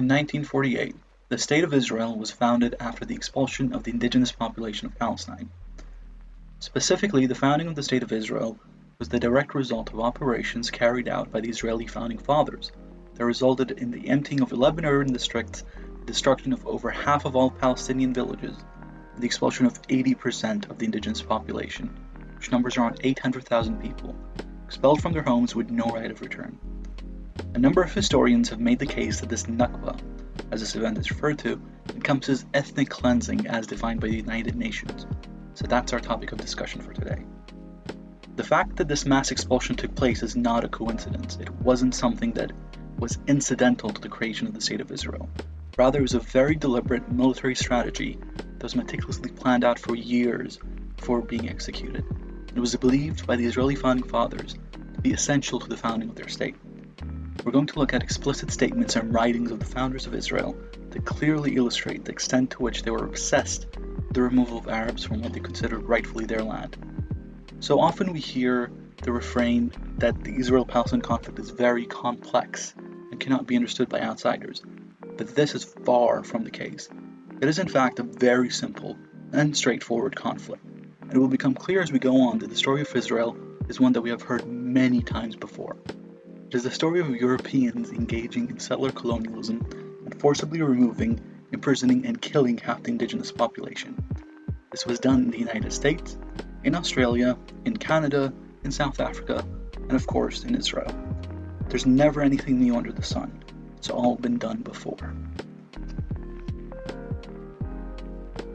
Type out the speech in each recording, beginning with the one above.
In 1948, the State of Israel was founded after the expulsion of the indigenous population of Palestine. Specifically, the founding of the State of Israel was the direct result of operations carried out by the Israeli founding fathers that resulted in the emptying of 11 urban districts, the destruction of over half of all Palestinian villages, and the expulsion of 80% of the indigenous population, which numbers around 800,000 people, expelled from their homes with no right of return. A number of historians have made the case that this Nakba, as this event is referred to, encompasses ethnic cleansing as defined by the United Nations. So that's our topic of discussion for today. The fact that this mass expulsion took place is not a coincidence. It wasn't something that was incidental to the creation of the State of Israel. Rather, it was a very deliberate military strategy that was meticulously planned out for years before being executed. It was believed by the Israeli founding fathers to be essential to the founding of their state. We're going to look at explicit statements and writings of the founders of Israel that clearly illustrate the extent to which they were obsessed with the removal of Arabs from what they considered rightfully their land. So often we hear the refrain that the Israel-Palestine conflict is very complex and cannot be understood by outsiders, but this is far from the case. It is in fact a very simple and straightforward conflict, and it will become clear as we go on that the story of Israel is one that we have heard many times before. It is the story of Europeans engaging in settler colonialism and forcibly removing, imprisoning, and killing half the indigenous population. This was done in the United States, in Australia, in Canada, in South Africa, and of course in Israel. There's never anything new under the sun. It's all been done before.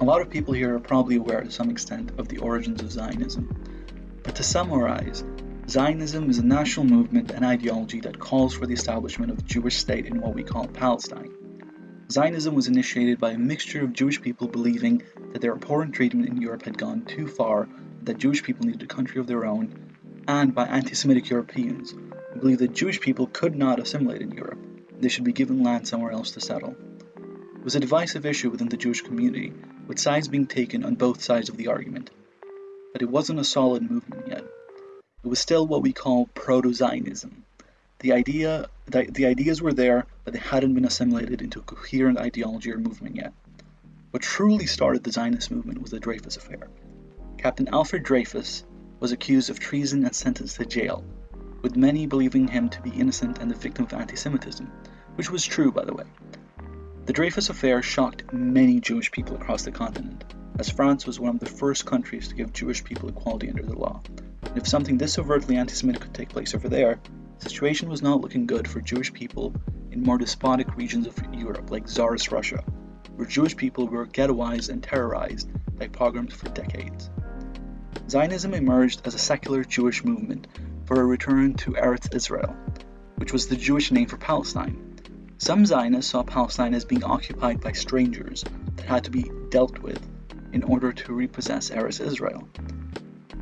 A lot of people here are probably aware to some extent of the origins of Zionism. But to summarize, Zionism is a national movement and ideology that calls for the establishment of a Jewish state in what we call Palestine. Zionism was initiated by a mixture of Jewish people believing that their abhorrent treatment in Europe had gone too far, that Jewish people needed a country of their own, and by anti-Semitic Europeans who believed that Jewish people could not assimilate in Europe, they should be given land somewhere else to settle. It was a divisive issue within the Jewish community, with sides being taken on both sides of the argument. But it wasn't a solid movement yet. It was still what we call proto-Zionism. The idea the, the ideas were there, but they hadn't been assimilated into a coherent ideology or movement yet. What truly started the Zionist movement was the Dreyfus Affair. Captain Alfred Dreyfus was accused of treason and sentenced to jail, with many believing him to be innocent and the victim of anti-Semitism, which was true by the way. The Dreyfus Affair shocked many Jewish people across the continent, as France was one of the first countries to give Jewish people equality under the law, and if something this overtly anti-Semitic could take place over there, the situation was not looking good for Jewish people in more despotic regions of Europe like Tsarist Russia, where Jewish people were ghettoized and terrorized by pogroms for decades. Zionism emerged as a secular Jewish movement for a return to Eretz Israel, which was the Jewish name for Palestine. Some Zionists saw Palestine as being occupied by strangers that had to be dealt with in order to repossess Eretz Israel,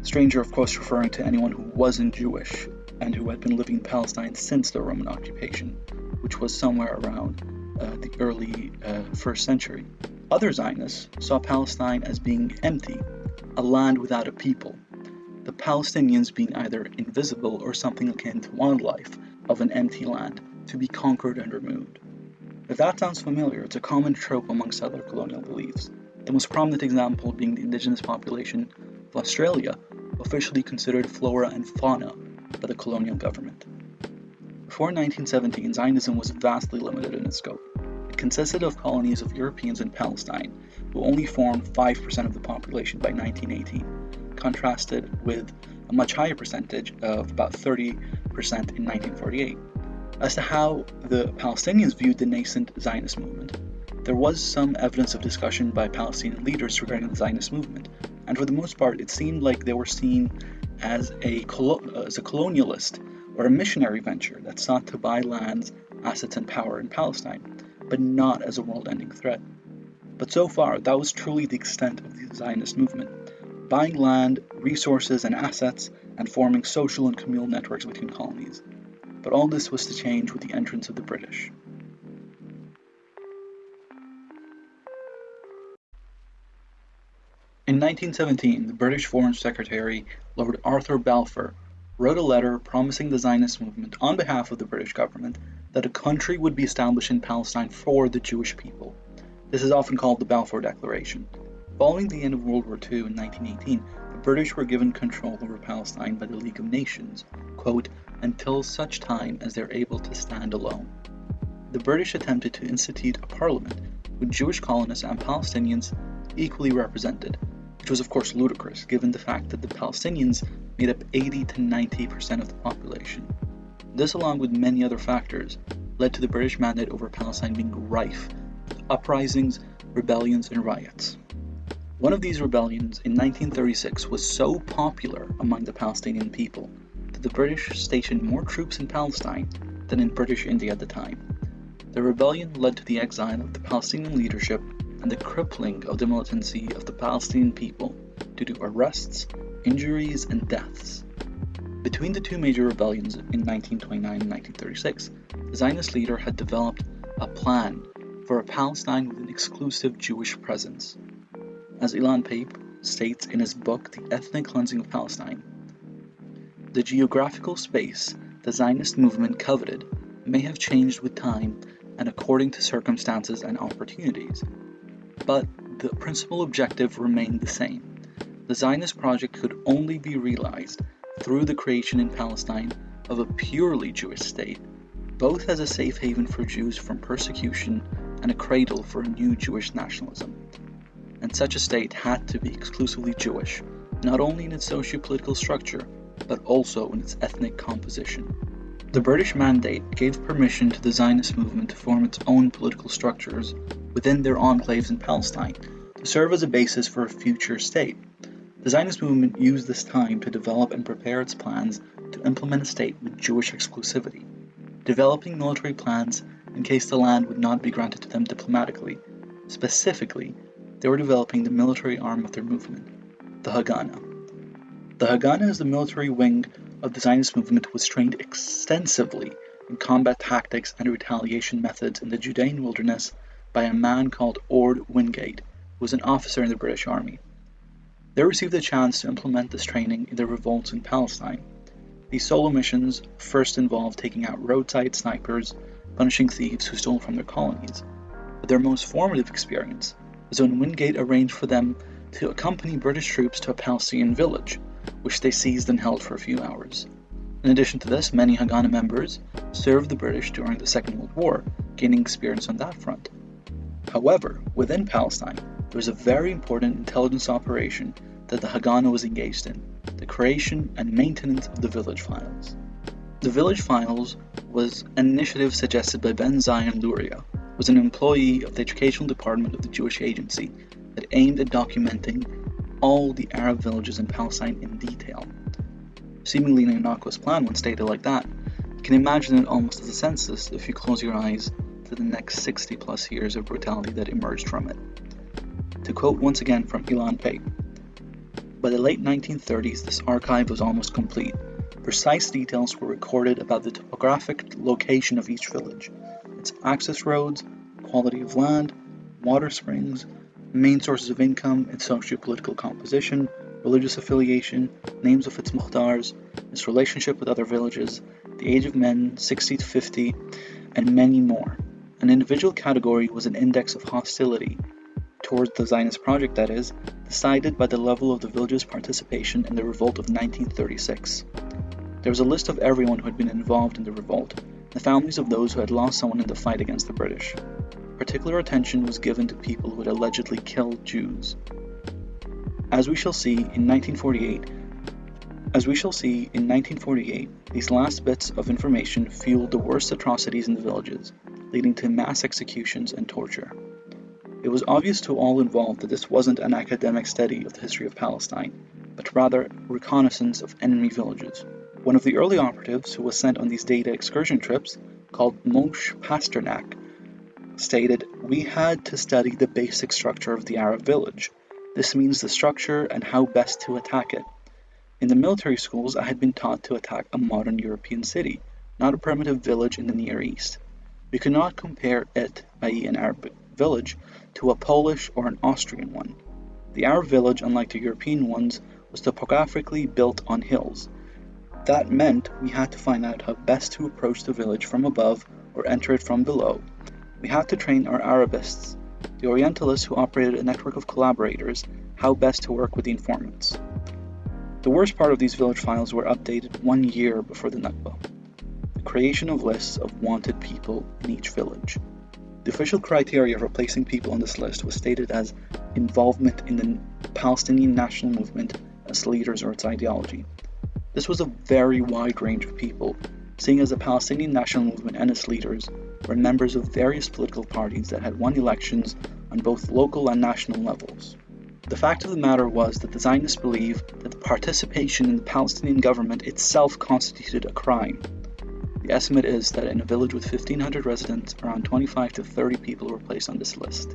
Stranger, of course, referring to anyone who wasn't Jewish and who had been living in Palestine since the Roman occupation, which was somewhere around uh, the early uh, first century. Other Zionists saw Palestine as being empty, a land without a people, the Palestinians being either invisible or something akin to wildlife of an empty land to be conquered and removed. If that sounds familiar, it's a common trope amongst other colonial beliefs, the most prominent example being the indigenous population of Australia, officially considered flora and fauna by the colonial government. Before 1917, Zionism was vastly limited in its scope. It consisted of colonies of Europeans in Palestine, who only formed 5% of the population by 1918, contrasted with a much higher percentage of about 30% in 1948. As to how the Palestinians viewed the nascent Zionist movement, there was some evidence of discussion by Palestinian leaders regarding the Zionist movement, and for the most part, it seemed like they were seen as a, uh, as a colonialist or a missionary venture that sought to buy lands, assets, and power in Palestine, but not as a world-ending threat. But so far, that was truly the extent of the Zionist movement, buying land, resources, and assets, and forming social and communal networks between colonies. But all this was to change with the entrance of the British. In 1917, the British Foreign Secretary, Lord Arthur Balfour, wrote a letter promising the Zionist movement on behalf of the British government that a country would be established in Palestine for the Jewish people. This is often called the Balfour Declaration. Following the end of World War II in 1918, the British were given control over Palestine by the League of Nations, quote, until such time as they're able to stand alone. The British attempted to institute a parliament with Jewish colonists and Palestinians equally represented, which was of course ludicrous given the fact that the Palestinians made up 80 to 90% of the population. This, along with many other factors, led to the British mandate over Palestine being rife with uprisings, rebellions, and riots. One of these rebellions in 1936 was so popular among the Palestinian people that the British stationed more troops in Palestine than in British India at the time. The rebellion led to the exile of the Palestinian leadership and the crippling of the militancy of the Palestinian people due to arrests, injuries, and deaths. Between the two major rebellions in 1929 and 1936, the Zionist leader had developed a plan for a Palestine with an exclusive Jewish presence as Ilan Pappe states in his book The Ethnic Cleansing of Palestine. The geographical space the Zionist movement coveted may have changed with time and according to circumstances and opportunities, but the principal objective remained the same. The Zionist project could only be realized through the creation in Palestine of a purely Jewish state, both as a safe haven for Jews from persecution and a cradle for a new Jewish nationalism and such a state had to be exclusively Jewish, not only in its socio-political structure, but also in its ethnic composition. The British Mandate gave permission to the Zionist movement to form its own political structures within their enclaves in Palestine to serve as a basis for a future state. The Zionist movement used this time to develop and prepare its plans to implement a state with Jewish exclusivity, developing military plans in case the land would not be granted to them diplomatically, specifically they were developing the military arm of their movement, the Haganah. The Haganah is the military wing of the Zionist movement was trained extensively in combat tactics and retaliation methods in the Judean wilderness by a man called Orde Wingate, who was an officer in the British Army. They received the chance to implement this training in their revolts in Palestine. These solo missions first involved taking out roadside snipers, punishing thieves who stole from their colonies. But their most formative experience was when Wingate arranged for them to accompany British troops to a Palestinian village, which they seized and held for a few hours. In addition to this, many Haganah members served the British during the Second World War, gaining experience on that front. However, within Palestine, there was a very important intelligence operation that the Haganah was engaged in the creation and maintenance of the village files. The village files was an initiative suggested by Ben Zion Luria, was an employee of the educational department of the Jewish Agency that aimed at documenting all the Arab villages in Palestine in detail. Seemingly an innocuous plan when stated like that, you can imagine it almost as a census if you close your eyes to the next 60 plus years of brutality that emerged from it. To quote once again from Ilan Pappe, by the late 1930s, this archive was almost complete. Precise details were recorded about the topographic location of each village, its access roads, quality of land, water springs, main sources of income, its socio-political composition, religious affiliation, names of its mukhtars, its relationship with other villages, the age of men 60 to 50, and many more. An individual category was an index of hostility towards the Zionist project, that is, decided by the level of the village's participation in the revolt of 1936. There was a list of everyone who had been involved in the revolt, the families of those who had lost someone in the fight against the British. Particular attention was given to people who had allegedly killed Jews. As we shall see in 1948, as we shall see in 1948, these last bits of information fueled the worst atrocities in the villages, leading to mass executions and torture. It was obvious to all involved that this wasn't an academic study of the history of Palestine, but rather reconnaissance of enemy villages. One of the early operatives who was sent on these data excursion trips, called Moshe Pasternak, stated, We had to study the basic structure of the Arab village. This means the structure and how best to attack it. In the military schools, I had been taught to attack a modern European city, not a primitive village in the Near East. We could not compare it, i.e., an Arab village, to a Polish or an Austrian one. The Arab village, unlike the European ones, was topographically built on hills, That meant we had to find out how best to approach the village from above or enter it from below. We had to train our Arabists, the Orientalists who operated a network of collaborators, how best to work with the informants. The worst part of these village files were updated one year before the Nakba. The creation of lists of wanted people in each village. The official criteria for placing people on this list was stated as involvement in the Palestinian national movement as leaders or its ideology. This was a very wide range of people, seeing as the Palestinian national movement and its leaders were members of various political parties that had won elections on both local and national levels. The fact of the matter was that the Zionists believed that the participation in the Palestinian government itself constituted a crime. The estimate is that in a village with 1,500 residents, around 25 to 30 people were placed on this list.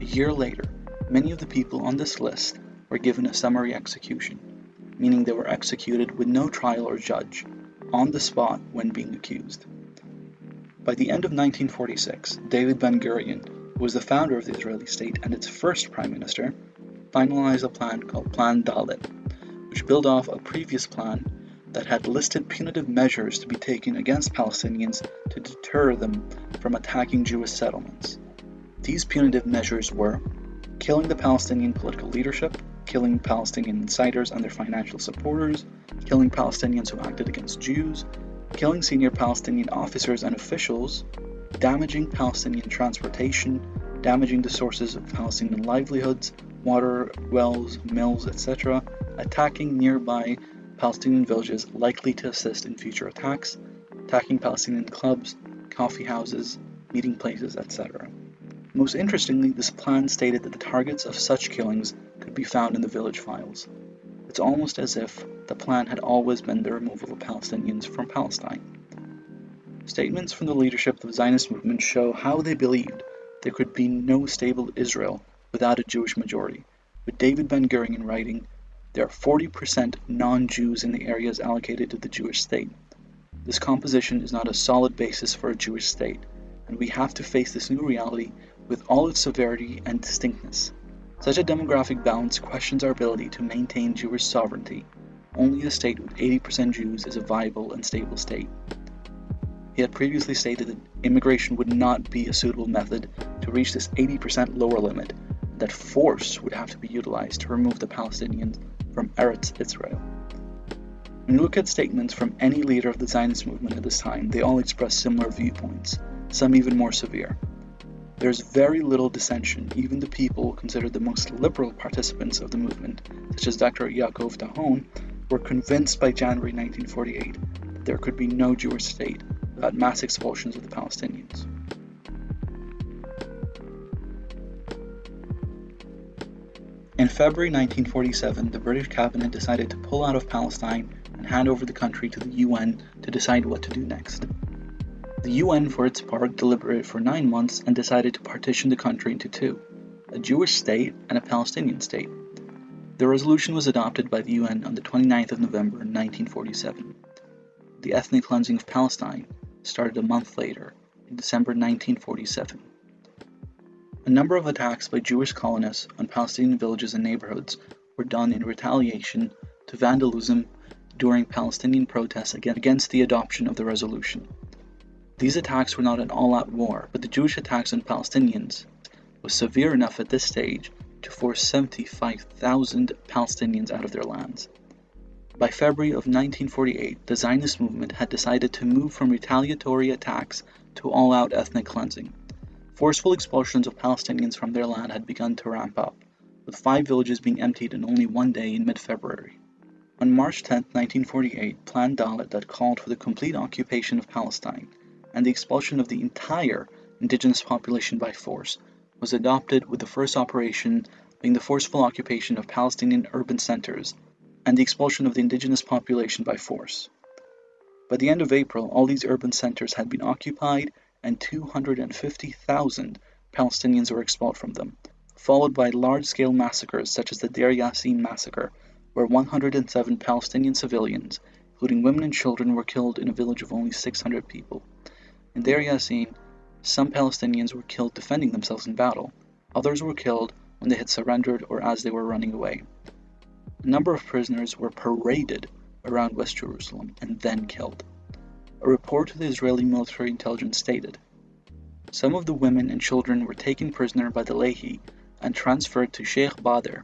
A year later, many of the people on this list were given a summary execution, meaning they were executed with no trial or judge, on the spot when being accused. By the end of 1946, David Ben Gurion, who was the founder of the Israeli state and its first prime minister, finalized a plan called Plan Dalet, which built off a previous plan that had listed punitive measures to be taken against Palestinians to deter them from attacking Jewish settlements. These punitive measures were killing the Palestinian political leadership, killing Palestinian insiders and their financial supporters, killing Palestinians who acted against Jews, killing senior Palestinian officers and officials, damaging Palestinian transportation, damaging the sources of Palestinian livelihoods, water wells, mills, etc., attacking nearby Palestinian villages likely to assist in future attacks, attacking Palestinian clubs, coffee houses, meeting places, etc. Most interestingly, this plan stated that the targets of such killings could be found in the village files. It's almost as if the plan had always been the removal of Palestinians from Palestine. Statements from the leadership of the Zionist movement show how they believed there could be no stable Israel without a Jewish majority, with David Ben Gurion writing, There are 40% non Jews in the areas allocated to the Jewish state. This composition is not a solid basis for a Jewish state, and we have to face this new reality with all its severity and distinctness. Such a demographic balance questions our ability to maintain Jewish sovereignty. Only a state with 80% Jews is a viable and stable state. He had previously stated that immigration would not be a suitable method to reach this 80% lower limit, that force would have to be utilized to remove the Palestinians from Eretz Israel. When you look at statements from any leader of the Zionist movement at this time, they all express similar viewpoints, some even more severe. There's very little dissension, even the people considered the most liberal participants of the movement, such as Dr. Yaakov Thon, were convinced by January 1948 that there could be no Jewish state without mass expulsions of the Palestinians. February 1947, the British cabinet decided to pull out of Palestine and hand over the country to the UN to decide what to do next. The UN, for its part, deliberated for nine months and decided to partition the country into two a Jewish state and a Palestinian state. The resolution was adopted by the UN on the 29th of November 1947. The ethnic cleansing of Palestine started a month later, in December 1947. A number of attacks by Jewish colonists on Palestinian villages and neighborhoods were done in retaliation to vandalism during Palestinian protests against the adoption of the resolution. These attacks were not an all-out war, but the Jewish attacks on Palestinians was severe enough at this stage to force 75,000 Palestinians out of their lands. By February of 1948, the Zionist movement had decided to move from retaliatory attacks to all-out ethnic cleansing. Forceful expulsions of Palestinians from their land had begun to ramp up, with five villages being emptied in only one day in mid-February. On March 10, 1948, Plan Dalet that called for the complete occupation of Palestine and the expulsion of the entire indigenous population by force was adopted with the first operation being the forceful occupation of Palestinian urban centers and the expulsion of the indigenous population by force. By the end of April, all these urban centers had been occupied and 250,000 Palestinians were expelled from them, followed by large-scale massacres such as the Deir Yassin massacre, where 107 Palestinian civilians, including women and children, were killed in a village of only 600 people. In Deir Yassin, some Palestinians were killed defending themselves in battle, others were killed when they had surrendered or as they were running away. A number of prisoners were paraded around West Jerusalem and then killed. A report to the Israeli military intelligence stated some of the women and children were taken prisoner by the Lehi and transferred to Sheikh Badr.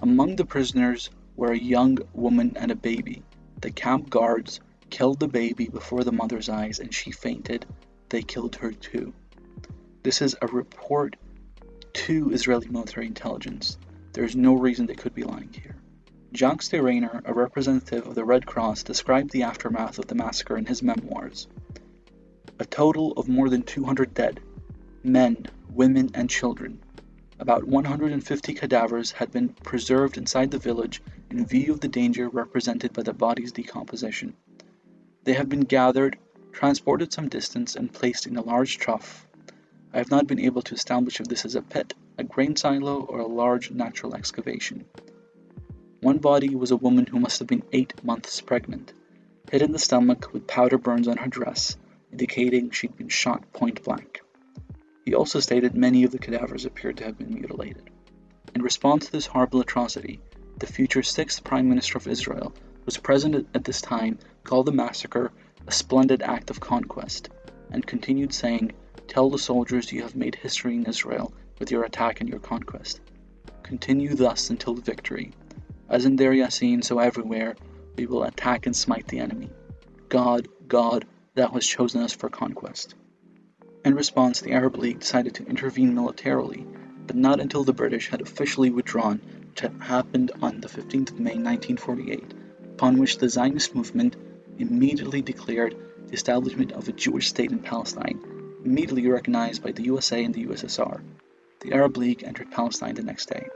Among the prisoners were a young woman and a baby. The camp guards killed the baby before the mother's eyes and she fainted. They killed her too. This is a report to Israeli military intelligence. There is no reason they could be lying here. Jacques de Reynier, a representative of the Red Cross, described the aftermath of the massacre in his memoirs. A total of more than 200 dead men, women, and children. About 150 cadavers had been preserved inside the village in view of the danger represented by the body's decomposition. They have been gathered, transported some distance, and placed in a large trough. I have not been able to establish if this is a pit, a grain silo, or a large natural excavation. One body was a woman who must have been eight months pregnant, hit in the stomach with powder burns on her dress, indicating she'd been shot point blank. He also stated many of the cadavers appeared to have been mutilated. In response to this horrible atrocity, the future sixth Prime Minister of Israel who was present at this time, called the massacre a splendid act of conquest, and continued saying, Tell the soldiers you have made history in Israel with your attack and your conquest. Continue thus until the victory. As in Deir Yassin, so everywhere, we will attack and smite the enemy. God, God, thou hast chosen us for conquest. In response, the Arab League decided to intervene militarily, but not until the British had officially withdrawn, which had happened on the 15th of May 1948, upon which the Zionist movement immediately declared the establishment of a Jewish state in Palestine, immediately recognized by the USA and the USSR. The Arab League entered Palestine the next day.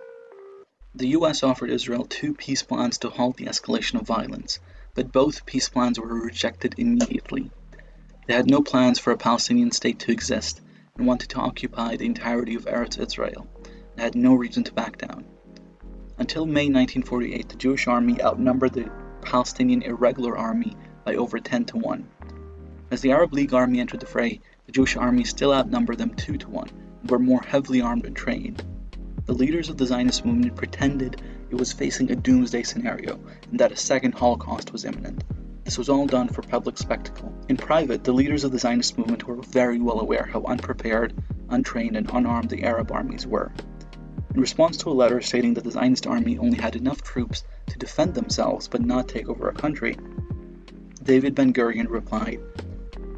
The US offered Israel two peace plans to halt the escalation of violence, but both peace plans were rejected immediately. They had no plans for a Palestinian state to exist and wanted to occupy the entirety of Eretz Israel and had no reason to back down. Until May 1948, the Jewish army outnumbered the Palestinian irregular army by over 10 to 1. As the Arab League army entered the fray, the Jewish army still outnumbered them 2 to 1 and were more heavily armed and trained. The leaders of the Zionist movement pretended it was facing a doomsday scenario and that a second Holocaust was imminent. This was all done for public spectacle. In private, the leaders of the Zionist movement were very well aware how unprepared, untrained, and unarmed the Arab armies were. In response to a letter stating that the Zionist army only had enough troops to defend themselves but not take over a country, David Ben Gurion replied,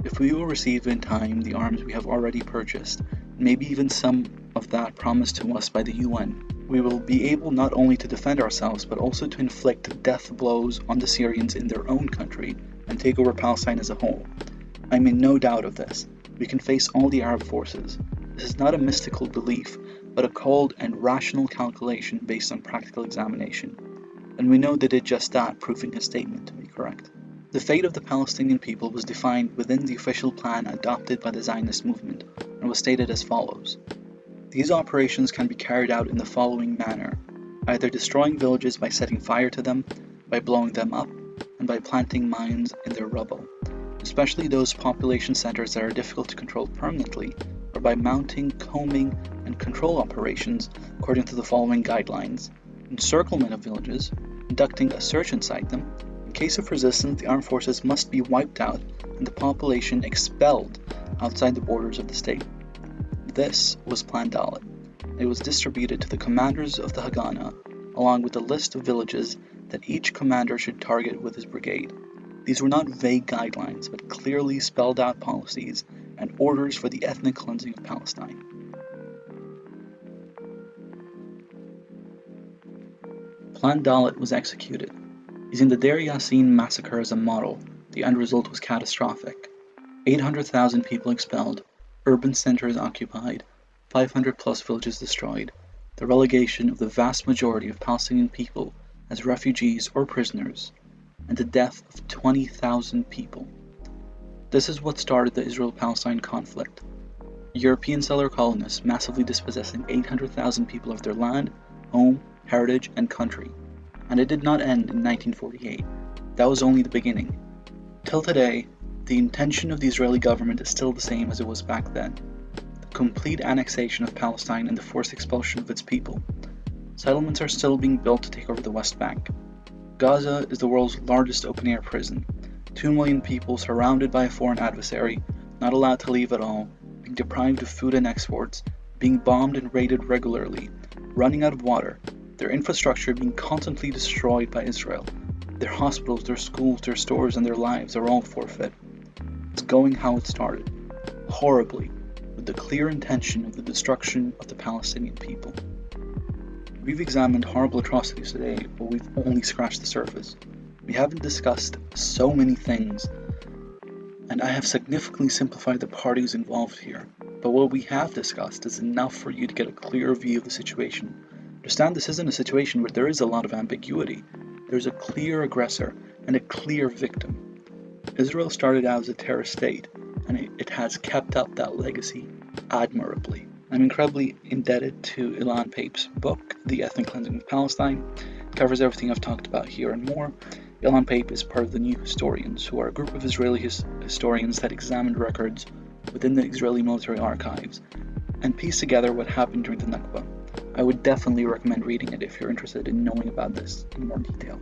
If we will receive in time the arms we have already purchased, maybe even some of that promised to us by the UN, we will be able not only to defend ourselves but also to inflict death blows on the Syrians in their own country and take over Palestine as a whole. I am in no doubt of this. We can face all the Arab forces. This is not a mystical belief, but a cold and rational calculation based on practical examination. And we know they did just that, proving his statement to be correct. The fate of the Palestinian people was defined within the official plan adopted by the Zionist movement and was stated as follows these operations can be carried out in the following manner either destroying villages by setting fire to them, by blowing them up, and by planting mines in their rubble, especially those population centers that are difficult to control permanently, or by mounting, combing, and control operations according to the following guidelines encirclement of villages, conducting a search inside them. In case of resistance, the armed forces must be wiped out and the population expelled outside the borders of the state. This was Plan Dalet. It was distributed to the commanders of the Haganah, along with a list of villages that each commander should target with his brigade. These were not vague guidelines, but clearly spelled out policies and orders for the ethnic cleansing of Palestine. Plan Dalet was executed. Using the Deir Yassin massacre as a model, the end result was catastrophic. 800,000 people expelled, urban centers occupied, 500 plus villages destroyed, the relegation of the vast majority of Palestinian people as refugees or prisoners, and the death of 20,000 people. This is what started the Israel Palestine conflict. European settler colonists massively dispossessing 800,000 people of their land, home, heritage, and country. And it did not end in 1948. That was only the beginning. Till today, the intention of the Israeli government is still the same as it was back then the complete annexation of Palestine and the forced expulsion of its people. Settlements are still being built to take over the West Bank. Gaza is the world's largest open air prison. Two million people surrounded by a foreign adversary, not allowed to leave at all, being deprived of food and exports, being bombed and raided regularly, running out of water, their infrastructure being constantly destroyed by Israel, their hospitals, their schools, their stores, and their lives are all forfeit. It's going how it started, horribly, with the clear intention of the destruction of the Palestinian people. We've examined horrible atrocities today, but we've only scratched the surface. We haven't discussed so many things, and I have significantly simplified the parties involved here. But what we have discussed is enough for you to get a clear view of the situation. Understand this isn't a situation where there is a lot of ambiguity. There's a clear aggressor and a clear victim. Israel started out as a terrorist state, and it, it has kept up that legacy admirably. I'm incredibly indebted to Ilan Pappe's book, The Ethnic Cleansing of Palestine. It covers everything I've talked about here and more. Ilan Pappe is part of the New Historians, who are a group of Israeli his- historians that examined records within the Israeli military archives and pieced together what happened during the Nakba. I would definitely recommend reading it if you're interested in knowing about this in more detail.